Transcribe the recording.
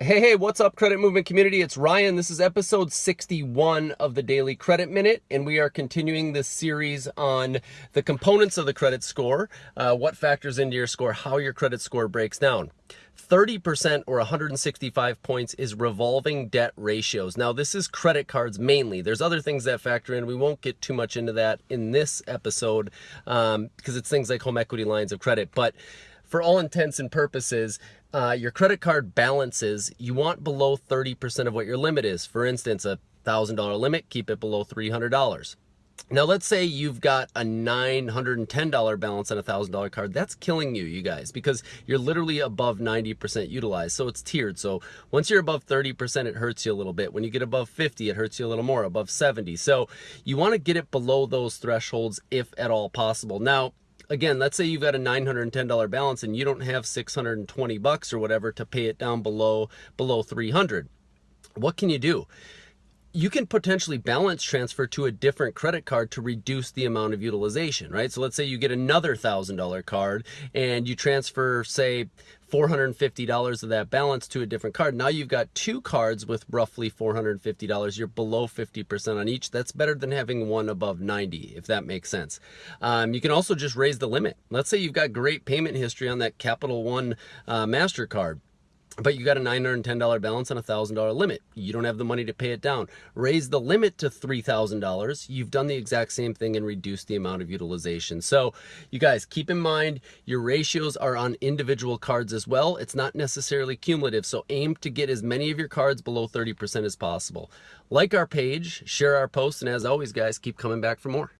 Hey, hey, what's up, Credit Movement community? It's Ryan. This is episode 61 of the Daily Credit Minute, and we are continuing this series on the components of the credit score, uh, what factors into your score, how your credit score breaks down. 30% or 165 points is revolving debt ratios. Now, this is credit cards mainly. There's other things that factor in. We won't get too much into that in this episode um, because it's things like home equity lines of credit. But for all intents and purposes, uh, your credit card balances, you want below 30% of what your limit is. For instance, a $1,000 limit, keep it below $300. Now, let's say you've got a $910 balance on a $1,000 card. That's killing you, you guys, because you're literally above 90% utilized. So it's tiered. So once you're above 30%, it hurts you a little bit. When you get above 50, it hurts you a little more, above 70. So you want to get it below those thresholds if at all possible. Now, again, let's say you've got a $910 balance and you don't have 620 bucks or whatever to pay it down below below 300. What can you do? You can potentially balance transfer to a different credit card to reduce the amount of utilization, right? So let's say you get another $1,000 card and you transfer, say, $450 of that balance to a different card. Now you've got two cards with roughly $450. You're below 50% on each. That's better than having one above 90, if that makes sense. Um, you can also just raise the limit. Let's say you've got great payment history on that Capital One uh, MasterCard but you got a $910 balance and a $1,000 limit. You don't have the money to pay it down. Raise the limit to $3,000. You've done the exact same thing and reduced the amount of utilization. So you guys keep in mind your ratios are on individual cards as well. It's not necessarily cumulative. So aim to get as many of your cards below 30% as possible. Like our page, share our posts, and as always, guys, keep coming back for more.